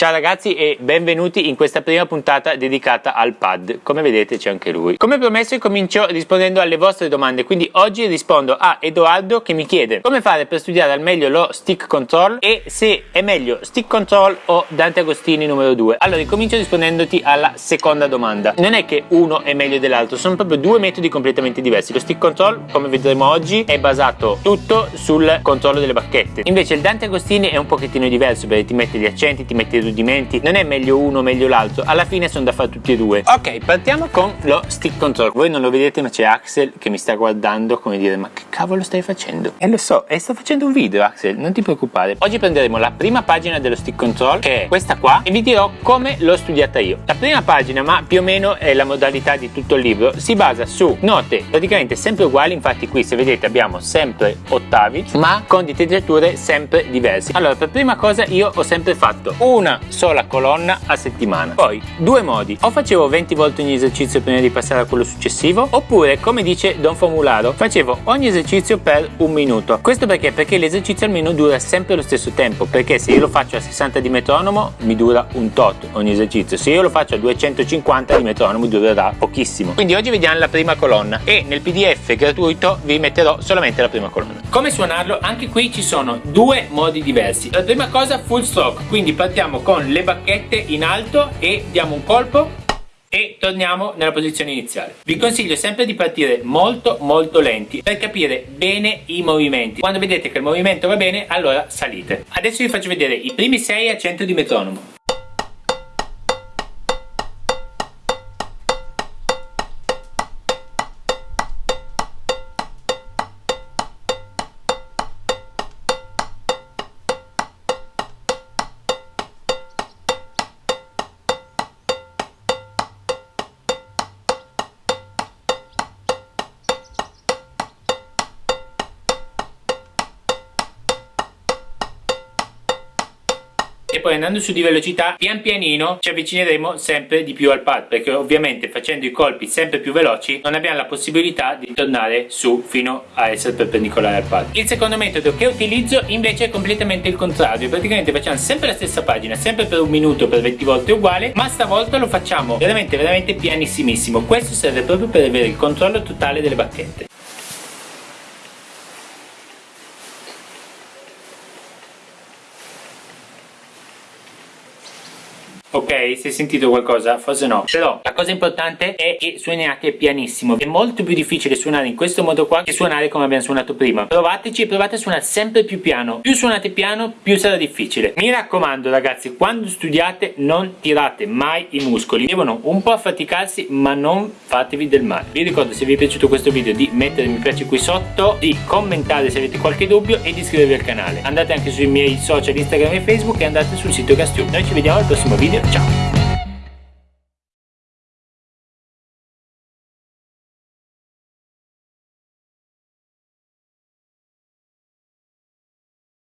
Ciao ragazzi e benvenuti in questa prima puntata dedicata al pad. Come vedete c'è anche lui. Come promesso comincio rispondendo alle vostre domande, quindi oggi rispondo a Edoardo che mi chiede come fare per studiare al meglio lo stick control e se è meglio stick control o Dante Agostini numero 2. Allora comincio rispondendoti alla seconda domanda. Non è che uno è meglio dell'altro, sono proprio due metodi completamente diversi. Lo stick control, come vedremo oggi, è basato tutto sul controllo delle bacchette. Invece il Dante Agostini è un pochettino diverso perché ti mette gli accenti, ti mette i rudimenti, non è meglio uno o meglio l'altro, alla fine sono da fare tutti e due. Ok, partiamo con lo stick control. Voi non lo vedete ma c'è Axel che mi sta guardando come dire ma che cavolo stai facendo? E lo so, e sto facendo un video Axel, non ti preoccupare. Oggi prenderemo la prima pagina dello stick control che è questa qua e vi dirò come l'ho studiata io. La prima pagina, ma più o meno è la modalità di tutto il libro, si basa su note praticamente sempre uguali, infatti qui se vedete abbiamo sempre ottavi ma con ditillature sempre diverse. Allora per prima cosa io ho sempre fatto una sola colonna a settimana. Poi due modi, o facevo 20 volte ogni esercizio prima di passare a quello successivo, oppure come dice Don Formularo, facevo ogni esercizio per un minuto. Questo perché? Perché l'esercizio almeno dura sempre lo stesso tempo, perché se io lo faccio a 60 di metronomo mi dura un tot ogni esercizio, se io lo faccio a 250 di metronomo durerà pochissimo. Quindi oggi vediamo la prima colonna e nel pdf gratuito vi metterò solamente la prima colonna. Come suonarlo? Anche qui ci sono due modi diversi. La prima cosa full stroke, quindi partiamo con le bacchette in alto e diamo un colpo e torniamo nella posizione iniziale. Vi consiglio sempre di partire molto molto lenti per capire bene i movimenti. Quando vedete che il movimento va bene, allora salite. Adesso vi faccio vedere i primi 6 a 100 di metronomo. E poi andando su di velocità pian pianino ci avvicineremo sempre di più al pad perché ovviamente facendo i colpi sempre più veloci non abbiamo la possibilità di tornare su fino a essere perpendicolare al pad. Il secondo metodo che utilizzo invece è completamente il contrario praticamente facciamo sempre la stessa pagina sempre per un minuto per 20 volte uguale ma stavolta lo facciamo veramente veramente pianissimissimo. Questo serve proprio per avere il controllo totale delle bacchette Ok, è sentito qualcosa? Forse no. Però la cosa importante è che suoniate pianissimo. È molto più difficile suonare in questo modo qua che suonare come abbiamo suonato prima. Provateci provate a suonare sempre più piano. Più suonate piano, più sarà difficile. Mi raccomando ragazzi, quando studiate non tirate mai i muscoli. Devono un po' affaticarsi ma non fatevi del male. Vi ricordo se vi è piaciuto questo video di mettere mi piace qui sotto, di commentare se avete qualche dubbio e di iscrivervi al canale. Andate anche sui miei social Instagram e Facebook e andate sul sito Castube. Noi ci vediamo al prossimo video. Ciao!